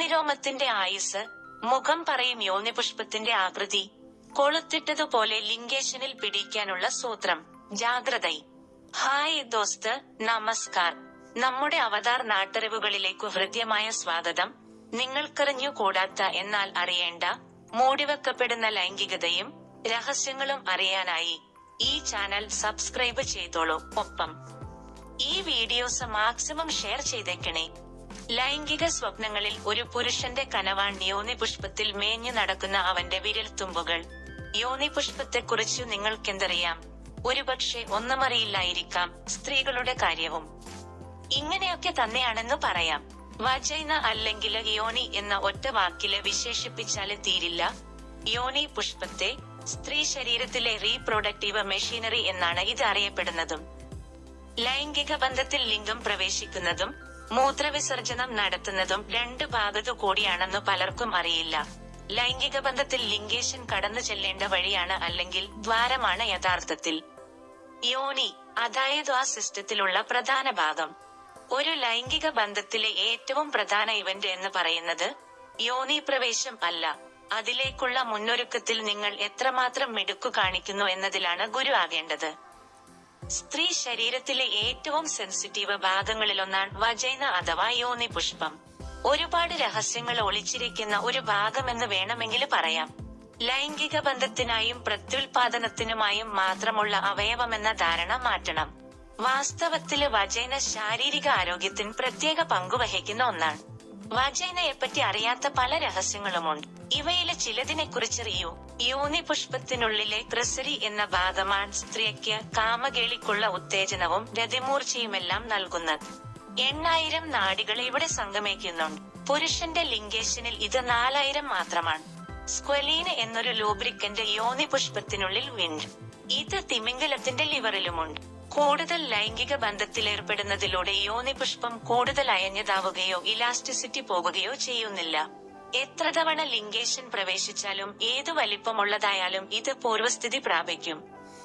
യോനിരോമത്തിന്റെ ആയുസ് മുഖം പറയും യോനിപുഷ്പത്തിന്റെ ആകൃതി കൊളുത്തിട്ടതുപോലെ ലിംഗേഷനിൽ പിടിക്കാനുള്ള സൂത്രം ജാഗ്രത. ഹായ് ദോസ്ത് നമസ്കാർ. നമ്മുടെ അവതാർ നാട്ടറിവുകളിലേക്കു ഹൃദ്യമായ സ്വാഗതം. നിങ്ങൾക്കറിഞ്ഞു കൂടാത്ത എന്നാൽ അറിയേണ്ട മൂടിവെക്കപ്പെടുന്ന ലൈംഗികതയും രഹസ്യങ്ങളും അറിയാനായി ഈ ചാനൽ സബ്സ്ക്രൈബ് ചെയ്തോളൂ. ഒപ്പം ഈ വീഡിയോസ് മാക്സിമം ഷെയർ ചെയ്തേക്കണേ. ലൈംഗിക സ്വപ്നങ്ങളിൽ ഒരു പുരുഷന്റെ കനവാൻ യോനി പുഷ്പത്തിൽ മേഞ്ഞു നടക്കുന്ന അവന്റെ വിരൽത്തുമ്പുകൾ യോനി പുഷ്പത്തെക്കുറിച്ചു നിങ്ങൾക്കെന്തറിയാം? ഒരുപക്ഷെ ഒന്നുമറിയില്ലായിരിക്കാം സ്ത്രീകളുടെ കാര്യവും. ഇങ്ങനെയൊക്കെ തന്നെയാണെന്ന് പറയാം. വജൈന അല്ലെങ്കിൽ യോനി എന്ന ഒറ്റ വാക്കിൽ വിശേഷിപ്പിച്ചാൽ തീരില്ല. യോനി പുഷ്പത്തെ സ്ത്രീ ശരീരത്തിലെ റീപ്രൊഡക്റ്റീവ് മെഷീനറി എന്നാണ് ഇത് അറിയപ്പെടുന്നതും. ലൈംഗിക ബന്ധത്തിൽ ലിംഗം പ്രവേശിക്കുന്നതും മൂത്രവിസർജനം നടത്തുന്നതും രണ്ട് ഭാഗത്തു കൂടിയാണെന്ന് പലർക്കും അറിയില്ല. ലൈംഗിക ബന്ധത്തിൽ ലിംഗേഷൻ കടന്നു ചെല്ലേണ്ട വഴിയാണ് അല്ലെങ്കിൽ ദ്വാരമാണ് യഥാർത്ഥത്തിൽ. യോനി അതായത് ആ സിസ്റ്റത്തിലുള്ള പ്രധാന ഭാഗം. ഒരു ലൈംഗിക ബന്ധത്തിലെ ഏറ്റവും പ്രധാന ഇവന്റ് എന്ന് പറയുന്നത് യോനി പ്രവേശം അല്ല. അതിലേക്കുള്ള മുന്നൊരുക്കത്തിൽ നിങ്ങൾ എത്രമാത്രം മിടുക്കു കാണിക്കുന്നു എന്നതിലാണ് ഗുരു ആകേണ്ടത്. സ്ത്രീ ശരീരത്തിലെ ഏറ്റവും സെൻസിറ്റീവ് ഭാഗങ്ങളിലൊന്നാണ് വജൈന അഥവാ യോനി പുഷ്പം. ഒരുപാട് രഹസ്യങ്ങൾ ഒളിച്ചിരിക്കുന്ന ഒരു ഭാഗമെന്ന് വേണമെങ്കിൽ പറയാം. ലൈംഗിക ബന്ധത്തിനായും പ്രത്യുൽപാദനത്തിനുമായും മാത്രമുള്ള അവയവമെന്ന ധാരണ മാറ്റണം. വാസ്തവത്തിൽ വജൈന ശാരീരിക ആരോഗ്യത്തിന് പ്രത്യേക പങ്കുവഹിക്കുന്ന ഒന്നാണ്. വജൈനയെപ്പറ്റി അറിയാത്ത പല രഹസ്യങ്ങളുമുണ്ട്. ഇവയിലെ ചിലതിനെ കുറിച്ചറിയൂ യോനി പുഷ്പത്തിനുള്ളിലെ ക്രിസരി എന്ന ഭാഗമാണ് സ്ത്രീക്ക് കാമകേളിക്കുള്ള ഉത്തേജനവും രതിമൂർച്ചയുമെല്ലാം നൽകുന്നത്. എണ്ണായിരം നാടികൾ ഇവിടെ സംഗമിക്കുന്നുണ്ട്. പുരുഷന്റെ ലിംഗേഷനിൽ ഇത് നാലായിരം മാത്രമാണ്. സ്ക്വലീന് എന്നൊരു ലൂബ്രിക്കന്റ് യോനി പുഷ്പത്തിനുള്ളിൽ വിൻഡ് ഇത് തിമിംഗലത്തിന്റെ ലിവറിലുമുണ്ട്. കൂടുതൽ ലൈംഗിക ബന്ധത്തിലേർപ്പെടുന്നതിലൂടെ യോനി പുഷ്പം കൂടുതൽ അയഞ്ഞതാവുകയോ ഇലാസ്റ്റിസിറ്റി പോകുകയോ ചെയ്യുന്നില്ല. എത്ര തവണ ലിംഗേഷൻ പ്രവേശിച്ചാലും ഏതു വലിപ്പമുള്ളതായാലും ഇത് പൂർവസ്ഥിതി പ്രാപിക്കും.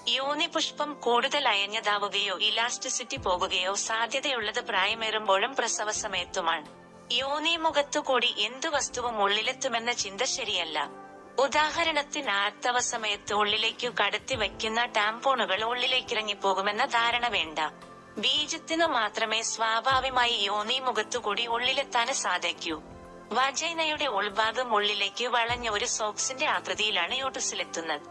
യോനി പുഷ്പം കൂടുതൽ അയഞ്ഞതാവുകയോ ഇലാസ്റ്റിസിറ്റി പോകുകയോ സാധ്യതയുള്ളത് പ്രായമേറുമ്പോഴും പ്രസവ സമയത്തുമാണ്. യോനി മുഖത്തുകൂടി എന്തു വസ്തുവും ഉള്ളിലെത്തുമെന്ന ചിന്ത ശരിയല്ല. ഉദാഹരണത്തിന് ആർത്തവ സമയത്ത് ഉള്ളിലേക്കു കടത്തി വയ്ക്കുന്ന ടാംപോണുകൾ ഉള്ളിലേക്കിറങ്ങിപ്പോകുമെന്ന ധാരണ വേണ്ട. ബീജത്തിനു മാത്രമേ സ്വാഭാവികമായി യോനി മുഖത്തുകൂടി ഉള്ളിലെത്താൻ സാധിക്കൂ. വജൈനയുടെ ഉൾഭാഗം ഉള്ളിലേക്ക് വളഞ്ഞ ഒരു സോക്സിന്റെ ആകൃതിയിലാണ് യൂട്ടസിലെത്തുന്നത്.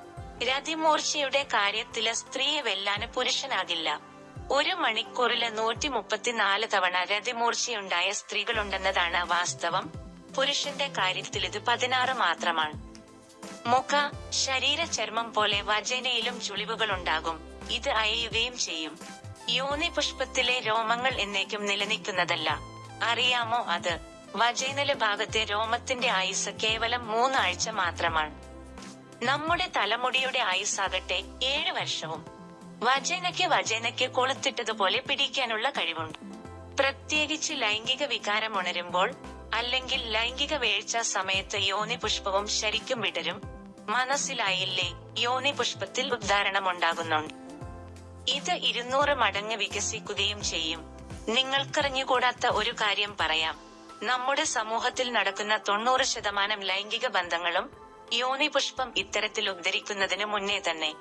രതിമൂർച്ചയുടെ കാര്യത്തിൽ സ്ത്രീയെ വെല്ലാന് പുരുഷനാകില്ല. ഒരു മണിക്കൂറിൽ നൂറ്റി മുപ്പത്തിനാല് തവണ രതിമൂർച്ചയുണ്ടായ സ്ത്രീകളുണ്ടെന്നതാണ് വാസ്തവം. പുരുഷന്റെ കാര്യത്തിൽ ഇത് പതിനാറ് മാത്രമാണ്. മുഖ ശരീര ചർമ്മം പോലെ വജനയിലും ചുളിവുകളുണ്ടാകും. ഇത് അയയുകയും ചെയ്യും. യോനി പുഷ്പത്തിലെ രോമങ്ങൾ എന്നേക്കും നിലനിൽക്കുന്നതല്ല. അറിയാമോ അത്? വജൈനല ഭാഗത്തെ രോമത്തിന്റെ ആയുസ് കേവലം മൂന്നാഴ്ച മാത്രമാണ്. നമ്മുടെ തലമുടിയുടെ ആയുസ്സാകട്ടെ ഏഴ് വർഷവും. വജൈനയ്ക്ക് വജൈനയ്ക്ക് കൊളുത്തിട്ടതുപോലെ പിടിക്കാനുള്ള കഴിവുണ്ട്. പ്രത്യേകിച്ച് ലൈംഗിക വികാരം ഉണരുമ്പോൾ അല്ലെങ്കിൽ ലൈംഗിക വീഴ്ച സമയത്ത് യോനി പുഷ്പവും ശരിക്കും വിടരും. മനസ്സിലായില്ലേ? യോനി പുഷ്പത്തിൽ ഉദ്ധാരണമുണ്ടാകുന്നുണ്ട്. ഇത് ഇരുന്നൂറ് മടങ്ങ് വികസിക്കുകയും ചെയ്യും. നിങ്ങൾക്കറിഞ്ഞുകൂടാത്ത ഒരു കാര്യം പറയാം. നമ്മുടെ സമൂഹത്തിൽ നടക്കുന്ന തൊണ്ണൂറ് ശതമാനം ലൈംഗിക ബന്ധങ്ങളും യോനി പുഷ്പം ഇത്തരത്തിൽ ഉദ്ധരിക്കുന്നതിന് മുന്നേ തന്നെ.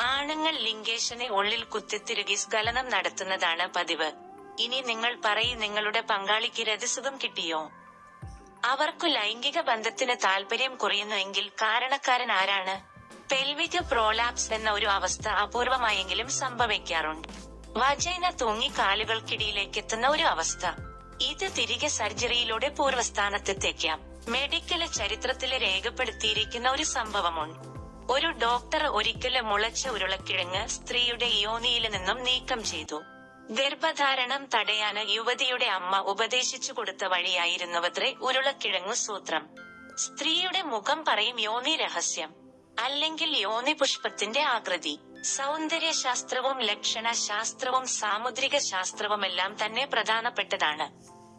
ആണുങ്ങൾ ലിംഗേഷനെ ഉള്ളിൽ കുത്തിത്തിരുകി സ്ഖലനം നടത്തുന്നതാണ് പതിവ്. ഇനി നിങ്ങൾ പറയും നിങ്ങളുടെ പങ്കാളിക്ക് രതിസുഖം കിട്ടിയോ? അവർക്കു ലൈംഗിക ബന്ധത്തിന് താല്പര്യം കുറയുന്നുവെങ്കിൽ കാരണക്കാരൻ ആരാണ്? പെൽവിക് പ്രോലാപ്സ് എന്ന ഒരു അവസ്ഥ അപൂർവമായെങ്കിലും സംഭവിക്കാറുണ്ട്. വജൈന തൂങ്ങി കാലുകൾക്കിടയിലേക്ക് എത്തുന്ന ഒരു അവസ്ഥ. ഇത് തിരികെ സർജറിയിലൂടെ പൂർവസ്ഥാനത്തെത്തേക്കാം മെഡിക്കൽ ചരിത്രത്തിലെ രേഖപ്പെടുത്തിയിരിക്കുന്ന ഒരു സംഭവമുണ്ട്. ഒരു ഡോക്ടർ ഒരിക്കൽ മുളച്ച ഉരുളക്കിഴങ്ങ് സ്ത്രീയുടെ യോനിയിൽ നിന്നും നീക്കം ചെയ്തു. ഗർഭധാരണം തടയാന് യുവതിയുടെ അമ്മ ഉപദേശിച്ചു കൊടുത്ത വഴിയായിരുന്നുവത്രേ ഉരുളക്കിഴങ്ങു സൂത്രം. സ്ത്രീയുടെ മുഖം പറയും യോനി രഹസ്യം അല്ലെങ്കിൽ യോനി പുഷ്പത്തിന്റെ ആകൃതി. സൗന്ദര്യശാസ്ത്രവും ലക്ഷണ ശാസ്ത്രവും സാമുദ്രിക ശാസ്ത്രവുമെല്ലാം തന്നെ പ്രധാനപ്പെട്ടതാണ്.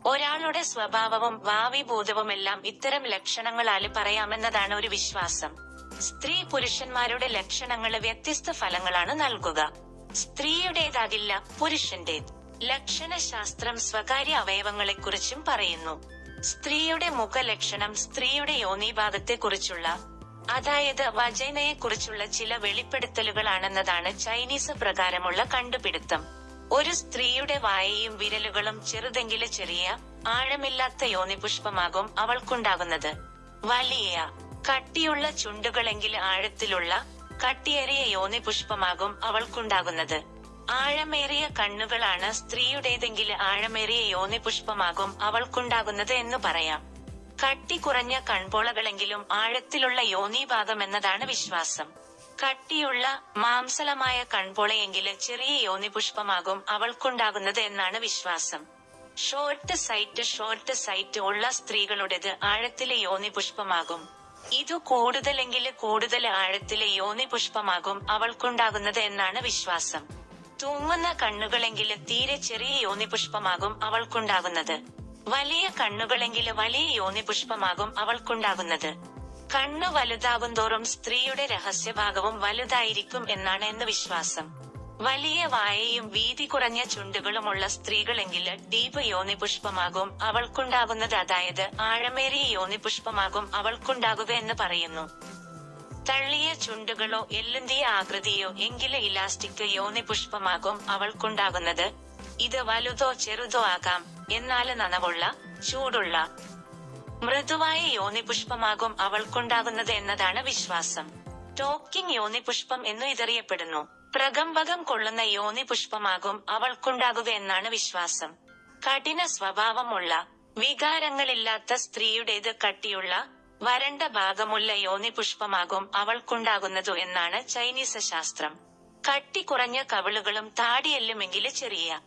ഒരാളുടെ സ്വഭാവവും ഭാവിഭൂതവുമെല്ലാം ഇത്തരം ലക്ഷണങ്ങളാൽ പറയാമെന്നതാണ് ഒരു വിശ്വാസം. സ്ത്രീ പുരുഷന്മാരുടെ ലക്ഷണങ്ങൾ വ്യത്യസ്ത ഫലങ്ങളാണ് നൽകുക. സ്ത്രീയുടേതാകില്ല പുരുഷന്റെ ലക്ഷണശാസ്ത്രം സ്വകാര്യ അവയവങ്ങളെക്കുറിച്ചും പറയുന്നു. സ്ത്രീയുടെ മുഖലക്ഷണം സ്ത്രീയുടെ യോനിഭാഗത്തെക്കുറിച്ചുള്ള അതായത് വജൈനയെക്കുറിച്ചുള്ള ചില വെളിപ്പെടുത്തലുകളാണെന്നതാണ് ചൈനീസ് പ്രകാരമുള്ള കണ്ടുപിടുത്തം. ഒരു സ്ത്രീയുടെ വായയും വിരലുകളും ചെറുതെങ്കിൽ ചെറിയ ആഴമില്ലാത്ത യോനിപുഷ്പമാകും അവൾക്കുണ്ടാകുന്നത്. വലിയ കട്ടിയുള്ള ചുണ്ടുകളെങ്കിൽ ആഴത്തിലുള്ള കട്ടിയേറിയ യോനി പുഷ്പമാകും അവൾക്കുണ്ടാകുന്നത്. ആഴമേറിയ കണ്ണുകളാണ് സ്ത്രീയുടേതെങ്കിൽ ആഴമേറിയ യോനി പുഷ്പമാകും അവൾക്കുണ്ടാകുന്നത് എന്ന് പറയാം. കട്ടി കുറഞ്ഞ കൺപോളകളെങ്കിലും ആഴത്തിലുള്ള യോനീഭാഗം എന്നതാണ് വിശ്വാസം. കട്ടിയുള്ള മാംസലമായ കൺപോളയെങ്കിൽ ചെറിയ യോനി പുഷ്പമാകും അവൾക്കുണ്ടാകുന്നത് എന്നാണ് വിശ്വാസം. ഷോർട്ട് സൈറ്റ് ഷോർട്ട് സൈറ്റ് ഉള്ള സ്ത്രീകളുടേത് ആഴത്തിലെ യോനിപുഷ്പമാകും ഇതു കൂടുതലെങ്കിൽ കൂടുതൽ ആഴത്തിലെ യോനിപുഷ്പമാകും അവൾക്കുണ്ടാകുന്നത് എന്നാണ് വിശ്വാസം. തൂങ്ങുന്ന കണ്ണുകളെങ്കിൽ തീരെ ചെറിയ യോനി പുഷ്പമാകും അവൾക്കുണ്ടാകുന്നത്. വലിയ കണ്ണുകളെങ്കിൽ വലിയ യോനി പുഷ്പമാകും അവൾക്കുണ്ടാകുന്നത്. കണ്ണു വലുതാകുന്തോറും സ്ത്രീയുടെ രഹസ്യഭാഗവും വലുതായിരിക്കും എന്നാണ് എന്ന് വിശ്വാസം. വലിയ വായയും വീതി കുറഞ്ഞ ചുണ്ടുകളുമുള്ള സ്ത്രീകളെങ്കിൽ ഡീപ് യോനിപുഷ്പമാകും അവൾക്കുണ്ടാകുന്നത്. അതായത് ആഴമേറിയ യോനിപുഷ്പമാകും അവൾക്കുണ്ടാകുക എന്ന് പറയുന്നു. തള്ളിയ ചുണ്ടുകളോ എല്ലുന്തിയ ആകൃതിയോ എങ്കിൽ ഇലാസ്റ്റിക് യോനിപുഷ്പമാകും അവൾക്കുണ്ടാകുന്നത്. ഇത് വലുതോ ചെറുതോ ആകാം. എന്നാൽ നനവുള്ള ചൂടുള്ള മൃദുവായ യോനിപുഷ്പമാകും അവൾക്കുണ്ടാകുന്നത് എന്നതാണ് വിശ്വാസം. ടോക്കിംഗ് യോനിപുഷ്പം എന്നു ഇതറിയപ്പെടുന്നു. പ്രകമ്പകം കൊള്ളുന്ന യോനിപുഷ്പമാകും അവൾക്കുണ്ടാകുക എന്നാണ് വിശ്വാസം. കഠിന സ്വഭാവമുള്ള വികാരങ്ങളില്ലാത്ത സ്ത്രീയുടേത് കട്ടിയുള്ള വരണ്ട ഭാഗമുള്ള യോനി പുഷ്പമാകും അവൾക്കുണ്ടാകുന്നതു എന്നാണ് ചൈനീസ് ശാസ്ത്രം. കട്ടി കുറഞ്ഞ കവിളുകളും താടിയെല്ലുമെങ്കിൽ ചെറിയ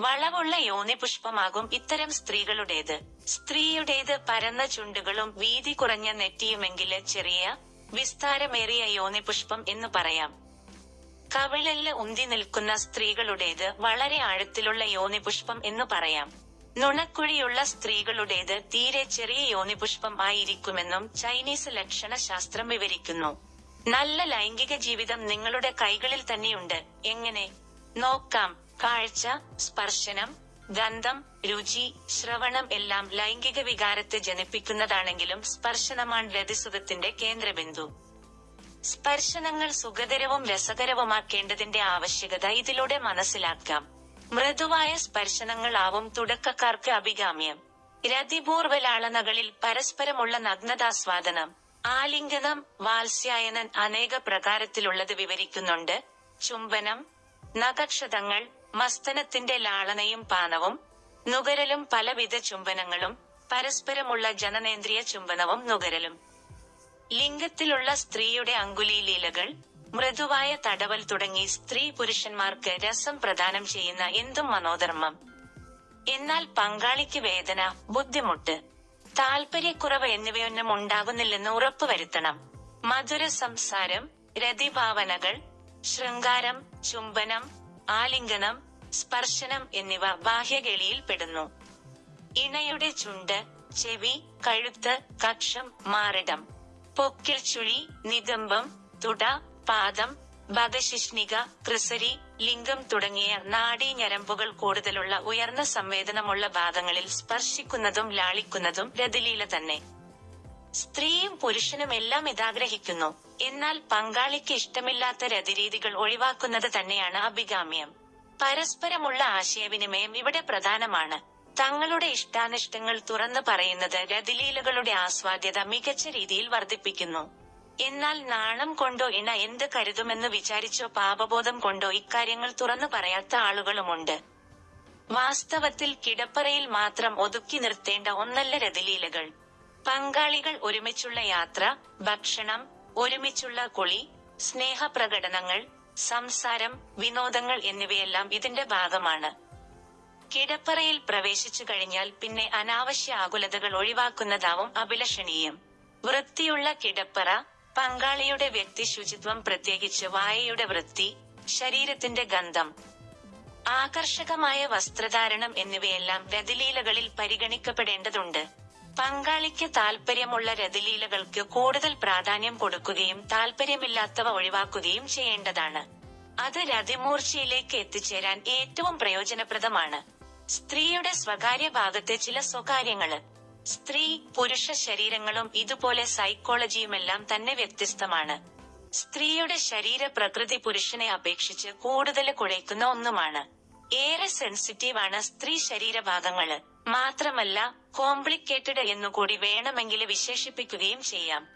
വളവുള്ള യോനി പുഷ്പമാകും ഇത്തരം സ്ത്രീകളുടേത്. സ്ത്രീയുടേത് പരന്ന ചുണ്ടുകളും വീതി കുറഞ്ഞ നെറ്റിയുമെങ്കിൽ ചെറിയ വിസ്താരമേറിയ യോനി പുഷ്പം എന്ന് പറയാം. കവിളൽ ഉന്തി നിൽക്കുന്ന സ്ത്രീകളുടേത് വളരെ ആഴത്തിലുള്ള യോനിപുഷ്പം എന്ന് പറയാം. നുണക്കുഴിയുള്ള സ്ത്രീകളുടേത് തീരെ ചെറിയ യോനിപുഷ്പം ആയിരിക്കുമെന്നും ചൈനീസ് ലക്ഷണശാസ്ത്രം വിവരിക്കുന്നു. നല്ല ലൈംഗിക ജീവിതം നിങ്ങളുടെ കൈകളിൽ തന്നെയുണ്ട്. എങ്ങനെ? നോക്കാം. കാഴ്ച സ്പർശനം ഗന്ധം രുചി ശ്രവണം എല്ലാം ലൈംഗിക വികാരത്തെ ജനിപ്പിക്കുന്നതാണെങ്കിലും സ്പർശനമാണ് രതിസുഖത്തിന്റെ കേന്ദ്രബിന്ദു. സ്പർശനങ്ങൾ സുഖകരവും രസകരവുമാക്കേണ്ടതിന്റെ ആവശ്യകത ഇതിലൂടെ മനസ്സിലാക്കാം. മൃദുവായ സ്പർശനങ്ങളാവും തുടക്കക്കാർക്ക് അഭികാമ്യം. രതിപൂർവലാളനകളിൽ പരസ്പരമുള്ള നഗ്നതാസ്വാദനം. ആലിംഗനം വാത്സ്യായനൻ അനേക പ്രകാരത്തിലുള്ളത് വിവരിക്കുന്നുണ്ട്. ചുംബനം നഖക്ഷതങ്ങൾ മസ്തനത്തിന്റെ ലാളനയും പാനവും നുകരലും പലവിധ ചുംബനങ്ങളും പരസ്പരമുള്ള ജനനേന്ദ്രിയ ചുംബനവും നുകരലും. ലിംഗത്തിലുള്ള സ്ത്രീയുടെ അങ്കുലീലീലകൾ മൃദുവായ തടവൽ തുടങ്ങി സ്ത്രീ പുരുഷന്മാർക്ക് രസം പ്രദാനം ചെയ്യുന്ന എന്തും മനോധർമ്മം. എന്നാൽ പങ്കാളിക്ക് വേദന ബുദ്ധിമുട്ട് താൽപര്യക്കുറവ് എന്നിവയൊന്നും ഉണ്ടാകുന്നില്ലെന്ന് ഉറപ്പുവരുത്തണം മധുര സംസാരം രതിഭാവനകൾ ശൃംഗാരം ചുംബനം ആലിംഗനം സ്പർശനം എന്നിവ ബാഹ്യകേളിയിൽ പെടുന്നു. ഇണയുടെ ചുണ്ട് ചെവി കഴുത്ത് കക്ഷം മാറിടം. പൊക്കിൽ ചുഴി നിതംബം തുട പാദം വധശിഷ്ണിക ക്രിസരി ലിംഗം തുടങ്ങിയ നാഡീഞരമ്പുകൾ കൂടുതലുള്ള ഉയർന്ന സംവേദനമുള്ള ഭാഗങ്ങളിൽ സ്പർശിക്കുന്നതും ലാളിക്കുന്നതും രതിലീല തന്നെ. സ്ത്രീയും പുരുഷനും എല്ലാം ഇതാഗ്രഹിക്കുന്നു. എന്നാൽ പങ്കാളിക്ക് ഇഷ്ടമില്ലാത്ത രതിരീതികൾ ഒഴിവാക്കുന്നത് തന്നെയാണ് അഭികാമ്യം. പരസ്പരമുള്ള ആശയവിനിമയം ഇവിടെ പ്രധാനമാണ്. തങ്ങളുടെ ഇഷ്ടാനിഷ്ടങ്ങൾ തുറന്നു പറയുന്നത് രതിലീലകളുടെ ആസ്വാദ്യത മികച്ച രീതിയിൽ വർദ്ധിപ്പിക്കുന്നു. എന്നാൽ നാണം കൊണ്ടോ ഇണ എന്ത് കരുതുമെന്ന് വിചാരിച്ചോ പാപബോധം കൊണ്ടോ ഇക്കാര്യങ്ങൾ തുറന്നു പറയാത്ത ആളുകളുമുണ്ട്. വാസ്തവത്തിൽ കിടപ്പറയിൽ മാത്രം ഒതുക്കി നിർത്തേണ്ട ഒന്നല്ല രതിലീലകൾ. പങ്കാളികൾ ഒരുമിച്ചുള്ള യാത്ര ഭക്ഷണം ഒരുമിച്ചുള്ള കുളി സ്നേഹപ്രകടനങ്ങൾ സംസാരം വിനോദങ്ങൾ എന്നിവയെല്ലാം ഇതിന്റെ ഭാഗമാണ്. കിടപ്പറയിൽ പ്രവേശിച്ചു കഴിഞ്ഞാൽ പിന്നെ അനാവശ്യ ആകുലതകൾ ഒഴിവാക്കുന്നതാവും അഭിലഷണീയം. വൃത്തിയുള്ള കിടപ്പറ പങ്കാളിയുടെ വ്യക്തി ശുചിത്വം പ്രത്യേകിച്ച് വായയുടെ വൃത്തി ശരീരത്തിന്റെ ഗന്ധം ആകർഷകമായ വസ്ത്രധാരണം എന്നിവയെല്ലാം രതിലീലകളിൽ പരിഗണിക്കപ്പെടേണ്ടതുണ്ട്. പങ്കാളിക്ക് താൽപര്യമുള്ള രതിലീലകൾക്ക് കൂടുതൽ പ്രാധാന്യം കൊടുക്കുകയും താൽപര്യമില്ലാത്തവ ഒഴിവാക്കുകയും ചെയ്യേണ്ടതാണ്. അത് രതിമൂർച്ചയിലേക്ക് എത്തിച്ചേരാൻ ഏറ്റവും പ്രയോജനപ്രദമാണ്. സ്ത്രീയുടെ സ്വകാര്യ ഭാഗത്തെ ചില സ്വകാര്യങ്ങൾ. സ്ത്രീ പുരുഷ ശരീരങ്ങളും ഇതുപോലെ സൈക്കോളജിയുമെല്ലാം തന്നെ വ്യത്യസ്തമാണ്. സ്ത്രീയുടെ ശരീര പ്രകൃതി പുരുഷനെ അപേക്ഷിച്ച് കൂടുതൽ കുഴയ്ക്കുന്ന ഒന്നുമാണ്. ഏറെ സെൻസിറ്റീവ് ആണ് സ്ത്രീ ശരീരഭാഗങ്ങൾ മാത്രമല്ല കോംപ്ലിക്കേറ്റഡ് എന്നുകൂടി വേണമെങ്കിൽ വിശേഷിപ്പിക്കുകയും ചെയ്യാം.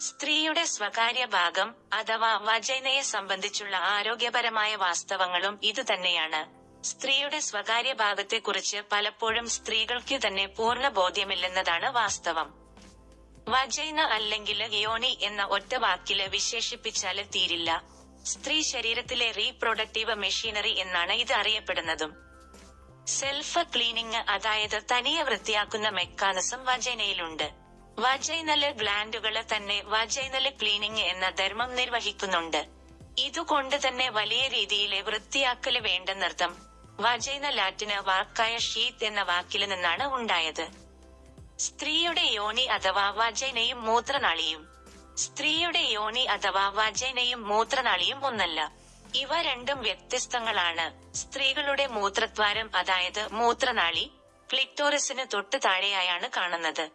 സ്ത്രീയുടെ സ്വകാര്യ ഭാഗം അഥവാ വജൈനയെ സംബന്ധിച്ചുള്ള ആരോഗ്യപരമായ വാസ്തവങ്ങളും ഇതുതന്നെയാണ്. സ്ത്രീയുടെ സ്വകാര്യ ഭാഗത്തെക്കുറിച്ച് പലപ്പോഴും സ്ത്രീകൾക്ക് തന്നെ പൂർണ ബോധ്യമില്ലെന്നതാണ് വാസ്തവം. വജൈന അല്ലെങ്കിൽ യോനി എന്ന ഒറ്റ വാക്കിൽ വിശേഷിപ്പിച്ചാൽ തീരില്ല. സ്ത്രീ ശരീരത്തിലെ റീപ്രൊഡക്റ്റീവ് മെഷീനറി എന്നാണ് ഇത് അറിയപ്പെടുന്നതും. സെൽഫ് ക്ലീനിങ് അതായത് തനിയെ വൃത്തിയാക്കുന്ന മെക്കാനിസം വജൈനയിലുണ്ട്. വജൈനൽ ഗ്ലാൻഡുകൾ തന്നെ വജൈനൽ ക്ലീനിങ് എന്ന ധർമ്മം നിർവഹിക്കുന്നുണ്ട്. ഇതുകൊണ്ട് തന്നെ വലിയ രീതിയിലെ വൃത്തിയാക്കൽ വേണ്ടെന്നർത്ഥം വജൈന ലാറ്റിന് വാക്കായ ഷീത്ത് എന്ന വാക്കിൽ നിന്നാണ് ഉണ്ടായത്. സ്ത്രീയുടെ യോനി അഥവാ വജൈനയും മൂത്രനാളിയും. സ്ത്രീയുടെ യോനി അഥവാ വജൈനയും മൂത്രനാളിയും ഒന്നല്ല. ഇവ രണ്ടും വ്യത്യസ്തങ്ങളാണ്. സ്ത്രീകളുടെ മൂത്രദ്വാരം അതായത് മൂത്രനാളി ക്ലിറ്റോറിസിന് തൊട്ട് താഴെയായാണ് കാണുന്നത്.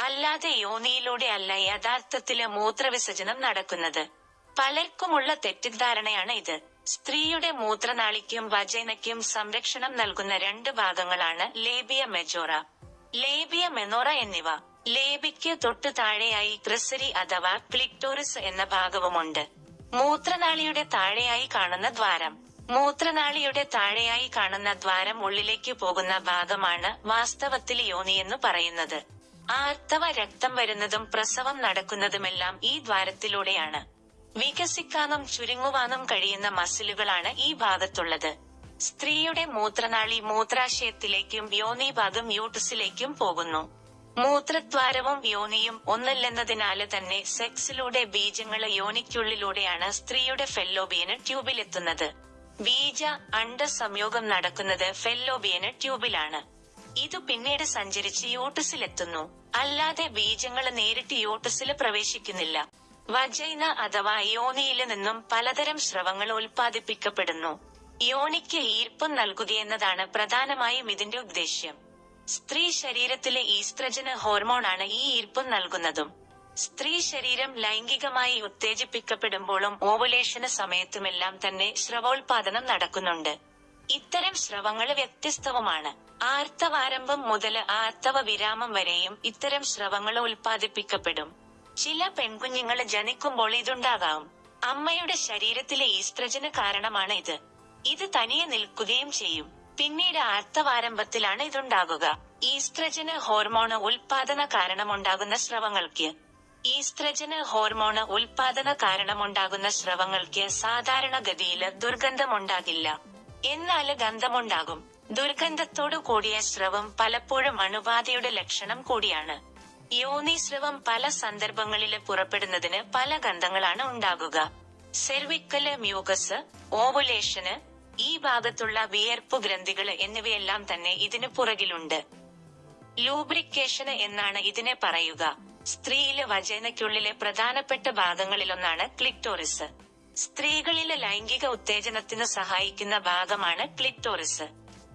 അല്ലാതെ യോനിയിലൂടെ അല്ല യഥാർത്ഥത്തിൽ മൂത്രവിസർജനം നടക്കുന്നത്. പലർക്കുമുള്ള തെറ്റിദ്ധാരണയാണ് ഇത്. സ്ത്രീയുടെ മൂത്രനാളിക്കും വജൈനയ്ക്കും സംരക്ഷണം നൽകുന്ന രണ്ട് ഭാഗങ്ങളാണ് ലേബിയ മെജോറ. ലേബിയ മെനോറ എന്നിവ ലേബിക്ക് തൊട്ടു താഴെയായി ക്രിസരി അഥവാ ക്ലിക്ടോറിസ് എന്ന ഭാഗവുമുണ്ട്. മൂത്രനാളിയുടെ താഴെയായി കാണുന്ന ദ്വാരം. മൂത്രനാളിയുടെ താഴെയായി കാണുന്ന ദ്വാരം ഉള്ളിലേക്ക് പോകുന്ന ഭാഗമാണ് വാസ്തവത്തിൽ യോനിയെന്നു പറയുന്നത്. ആർത്തവ രക്തം വരുന്നതും പ്രസവം നടക്കുന്നതുമെല്ലാം ഈ ദ്വാരത്തിലൂടെയാണ്. വികസിക്കാനും ചുരുങ്ങുവാനും കഴിയുന്ന മസിലുകളാണ് ഈ ഭാഗത്തുള്ളത്. സ്ത്രീയുടെ മൂത്രനാളി മൂത്രാശയത്തിലേക്കും യോനിഭാഗം യൂട്ടസിലേക്കും പോകുന്നു. മൂത്രദ്വാരവും യോനിയും ഒന്നല്ലെന്നതിനാല് തന്നെ സെക്സിലൂടെ ബീജങ്ങൾ യോനിക്കുള്ളിലൂടെയാണ് സ്ത്രീയുടെ ഫെല്ലോബിയന് ട്യൂബിലെത്തുന്നത്. ബീജ അണ്ട സംയോഗം നടക്കുന്നത് ഫെല്ലോബിയന് ട്യൂബിലാണ്. ഇത് പിന്നീട് സഞ്ചരിച്ച് യൂട്ടസിലെത്തുന്നു. അല്ലാതെ ബീജങ്ങൾ നേരിട്ട് യൂട്ടസിൽ പ്രവേശിക്കുന്നില്ല. വജൈന അഥവാ യോനിയിൽ നിന്നും പലതരം സ്രവങ്ങൾ ഉൽപ്പാദിപ്പിക്കപ്പെടുന്നു. യോനിക്ക് ഈർപ്പം നൽകുകയെന്നതാണ് പ്രധാനമായും ഇതിന്റെ ഉദ്ദേശ്യം. സ്ത്രീ ശരീരത്തിലെ ഈസ്ട്രജന് ഹോർമോണാണ് ഈ ഈർപ്പം നൽകുന്നതും. സ്ത്രീ ശരീരം ലൈംഗികമായി ഉത്തേജിപ്പിക്കപ്പെടുമ്പോഴും ഓവുലേഷന് സമയത്തുമെല്ലാം തന്നെ സ്രവോൽപാദനം നടക്കുന്നുണ്ട്. ഇത്തരം സ്രവങ്ങൾ വ്യത്യസ്തവുമാണ്. ആർത്തവാരംഭം മുതൽ ആർത്തവ വിരാമം വരെയും ഇത്തരം സ്രവങ്ങൾ ഉൽപ്പാദിപ്പിക്കപ്പെടും. ചില പെൺകുഞ്ഞുങ്ങൾ ജനിക്കുമ്പോൾ ഇതുണ്ടാകാം. അമ്മയുടെ ശരീരത്തിലെ ഈസ്ത്രജന് കാരണമാണ് ഇത്. ഇത് തനിയെ നിൽക്കുകയും ചെയ്യും. പിന്നീട് ആർത്തവാരംഭത്തിലാണ് ഇതുണ്ടാകുക. ഈസ്ത്രജന് ഹോർമോണ് ഉൽപാദന കാരണമുണ്ടാകുന്ന സ്രവങ്ങൾക്ക്. ഈസ്ത്രജന് ഹോർമോണ് ഉൽപാദന കാരണമുണ്ടാകുന്ന സ്രവങ്ങൾക്ക് സാധാരണഗതിയിൽ ദുർഗന്ധമുണ്ടാകില്ല. എന്നാൽ ഗന്ധമുണ്ടാകും. ദുർഗന്ധത്തോടു കൂടിയ സ്രവം പലപ്പോഴും അണുബാധയുടെ ലക്ഷണം കൂടിയാണ്. യോനിസ്രവം പല സന്ദർഭങ്ങളിൽ പുറപ്പെടുന്നതിന് പല ഗന്ധങ്ങളാണ് ഉണ്ടാകുക. സെർവിക്കൽ മ്യൂക്കസ് ഓവുലേഷന് ഈ ഭാഗത്തുള്ള വിയർപ്പ് ഗ്രന്ഥികൾ എന്നിവയെല്ലാം തന്നെ ഇതിനു പുറകിലുണ്ട്. ലൂബ്രിക്കേഷന് എന്നാണ് ഇതിനെ പറയുക. സ്ത്രീയിലെ വചനയ്ക്കുള്ളിലെ പ്രധാനപ്പെട്ട ഭാഗങ്ങളിലൊന്നാണ് ക്ലിക്ടോറിസ് സ്ത്രീകളിലെ ലൈംഗിക ഉത്തേജനത്തിന് സഹായിക്കുന്ന ഭാഗമാണ് ക്ലിക്ടോറിസ്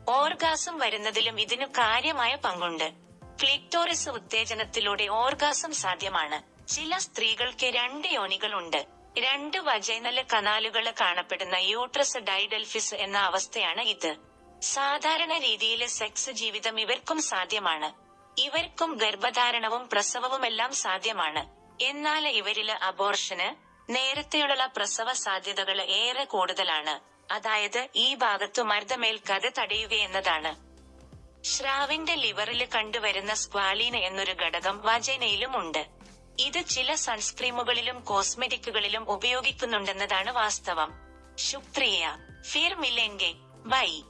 ഓർഗാസം വരുന്നതിലും ഇതിനു കാര്യമായ പങ്കുണ്ട്. ക്ലിക്ടോറിസ് ഉത്തേജനത്തിലൂടെ ഓർഗാസം സാധ്യമാണ്. ചില സ്ത്രീകൾക്ക് രണ്ട് യോനികളുണ്ട്. രണ്ട് വജൈനല കനാലുകൾ കാണപ്പെടുന്ന യൂട്രസ് ഡൈഡൽഫിസ് എന്ന അവസ്ഥയാണ് ഇത്. സാധാരണ രീതിയിലെ സെക്സ് ജീവിതം ഇവർക്കും സാധ്യമാണ്. ഇവർക്കും ഗർഭധാരണവും പ്രസവവുമെല്ലാം സാധ്യമാണ്. എന്നാൽ ഇവരിൽ അബോർഷന് നേരത്തെയുള്ള പ്രസവ സാധ്യതകൾ ഏറെ കൂടുതലാണ്. അതായത് ഈ ഭാഗത്തു മർദ്ദമേൽക്കാതെ തടയുകയെന്നതാണ് ശ്രാവിന്റെ ലിവറിൽ കണ്ടുവരുന്ന സ്ക്വാലീന എന്നൊരു ഘടകം വജൈനയിലും ഉണ്ട് ഇത് ചില സൺസ്ക്രീമുകളിലും കോസ്മെറ്റിക്കുകളിലും ഉപയോഗിക്കുന്നുണ്ടെന്നതാണ് വാസ്തവം. ശുക്രിയ. ഫിർ മിലെങ്കെ. ബൈ.